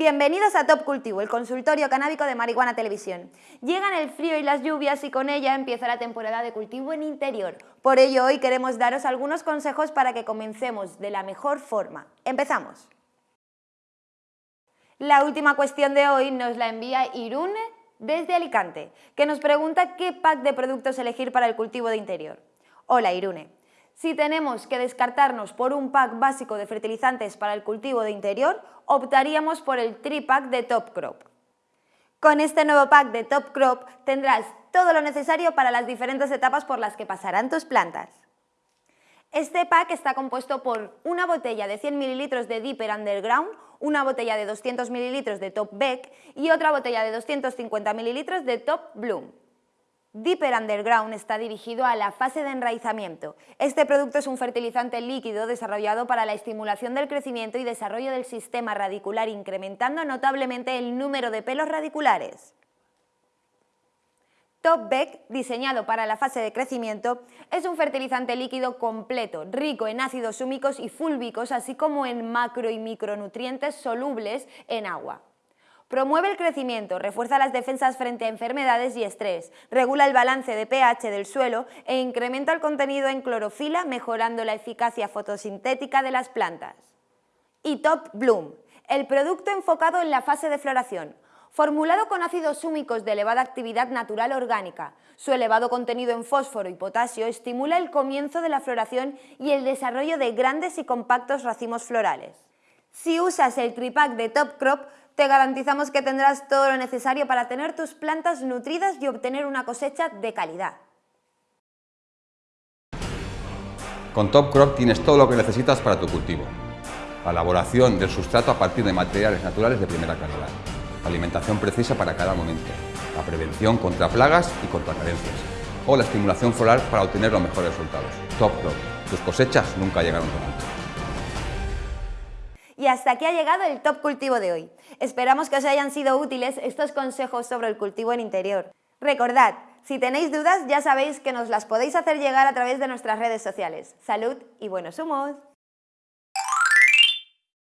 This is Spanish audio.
Bienvenidos a Top Cultivo, el consultorio canábico de Marihuana Televisión. Llegan el frío y las lluvias y con ella empieza la temporada de cultivo en interior. Por ello hoy queremos daros algunos consejos para que comencemos de la mejor forma. ¡Empezamos! La última cuestión de hoy nos la envía Irune desde Alicante, que nos pregunta qué pack de productos elegir para el cultivo de interior. Hola Irune, si tenemos que descartarnos por un pack básico de fertilizantes para el cultivo de interior, optaríamos por el tripack de Top Crop. Con este nuevo pack de Top Crop tendrás todo lo necesario para las diferentes etapas por las que pasarán tus plantas. Este pack está compuesto por una botella de 100 ml de Deeper Underground, una botella de 200 ml de Top Beck y otra botella de 250 ml de Top Bloom. Deeper Underground está dirigido a la fase de enraizamiento. Este producto es un fertilizante líquido desarrollado para la estimulación del crecimiento y desarrollo del sistema radicular, incrementando notablemente el número de pelos radiculares. Top Beck, diseñado para la fase de crecimiento, es un fertilizante líquido completo, rico en ácidos húmicos y fúlbicos, así como en macro y micronutrientes solubles en agua. Promueve el crecimiento, refuerza las defensas frente a enfermedades y estrés, regula el balance de pH del suelo e incrementa el contenido en clorofila mejorando la eficacia fotosintética de las plantas. Y Top Bloom, el producto enfocado en la fase de floración, formulado con ácidos húmicos de elevada actividad natural orgánica. Su elevado contenido en fósforo y potasio estimula el comienzo de la floración y el desarrollo de grandes y compactos racimos florales. Si usas el tripack de Top Crop, te garantizamos que tendrás todo lo necesario para tener tus plantas nutridas y obtener una cosecha de calidad. Con Top Crop tienes todo lo que necesitas para tu cultivo. La elaboración del sustrato a partir de materiales naturales de primera calidad. Alimentación precisa para cada momento. La prevención contra plagas y contra carencias. O la estimulación floral para obtener los mejores resultados. Top Crop. Tus cosechas nunca llegaron tan. Y hasta aquí ha llegado el Top Cultivo de hoy. Esperamos que os hayan sido útiles estos consejos sobre el cultivo en interior. Recordad, si tenéis dudas ya sabéis que nos las podéis hacer llegar a través de nuestras redes sociales. Salud y buenos humos.